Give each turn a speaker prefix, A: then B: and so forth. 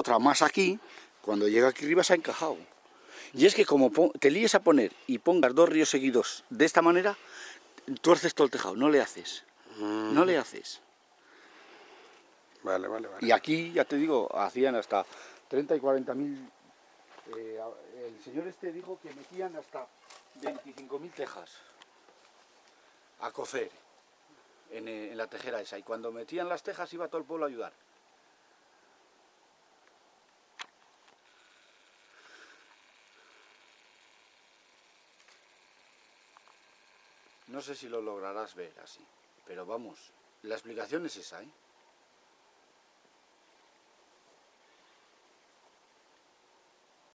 A: otra más aquí, cuando llega aquí arriba se ha encajado. Y es que como te líes a poner y pongas dos ríos seguidos de esta manera, tuerces todo el tejado, no le haces. No le haces.
B: Vale, vale, vale.
A: Y aquí, ya te digo, hacían hasta 30 y 40 mil... Eh, el señor este dijo que metían hasta 25 mil tejas a cocer en, en la tejera esa. Y cuando metían las tejas iba todo el pueblo a ayudar. No sé si lo lograrás ver así, pero vamos, la explicación es esa, ¿eh?